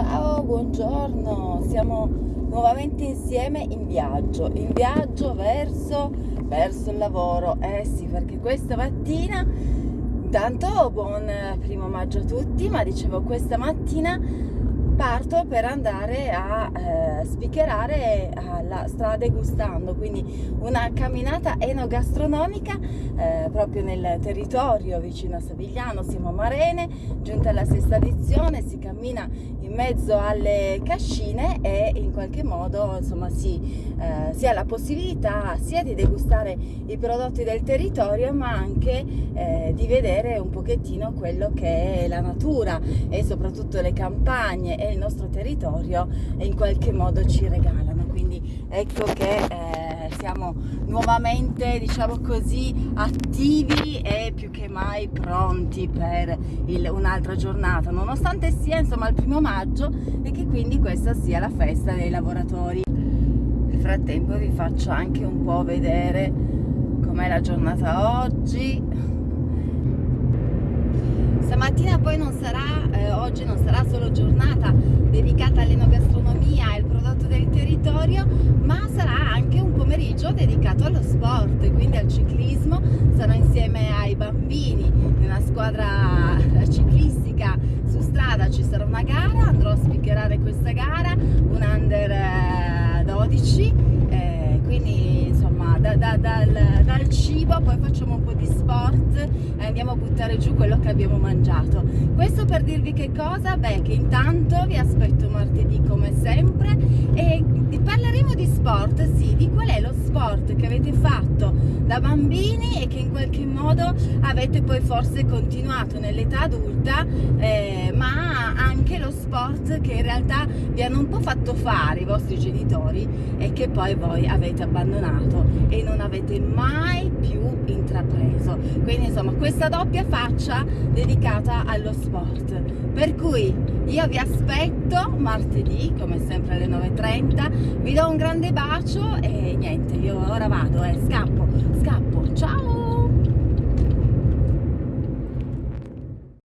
Ciao, buongiorno, siamo nuovamente insieme in viaggio, in viaggio verso, verso il lavoro, eh sì, perché questa mattina, intanto buon primo maggio a tutti, ma dicevo questa mattina parto per andare a eh, spiccherare alla strada gustando quindi una camminata enogastronomica eh, proprio nel territorio vicino a Savigliano, siamo a Marene, giunta alla sesta edizione, si cammina in mezzo alle cascine e in qualche modo insomma si, eh, si ha la possibilità sia di degustare i prodotti del territorio ma anche eh, di vedere un pochettino quello che è la natura e soprattutto le campagne il nostro territorio in qualche modo ci regalano. Quindi ecco che eh, siamo nuovamente diciamo così attivi e più che mai pronti per un'altra giornata. Nonostante sia insomma il primo maggio e che quindi questa sia la festa dei lavoratori. Nel frattempo vi faccio anche un po' vedere com'è la giornata oggi Stamattina poi non sarà, eh, oggi non sarà solo giornata dedicata all'enogastronomia e al prodotto del territorio, ma sarà anche un pomeriggio dedicato allo sport, quindi al ciclismo. Sarò insieme ai bambini in una squadra ciclistica su strada, ci sarà una gara, andrò a spiccherare questa gara, un under 12, da, da, dal, dal cibo poi facciamo un po' di sport e andiamo a buttare giù quello che abbiamo mangiato. Questo per dirvi che cosa? Beh, che intanto vi aspetto martedì come sempre e parleremo di sport, sì, di qual è lo sport che avete fatto da bambini e che in qualche modo avete poi forse continuato nell'età adulta, eh, ma anche lo sport che in realtà vi hanno un po' fatto fare i vostri genitori e che poi voi avete abbandonato e non avete mai più intrapreso. Quindi insomma questa doppia faccia dedicata allo sport. Per cui io vi aspetto martedì come sempre alle 9.30 vi do un grande bacio e niente io ora vado eh, scappo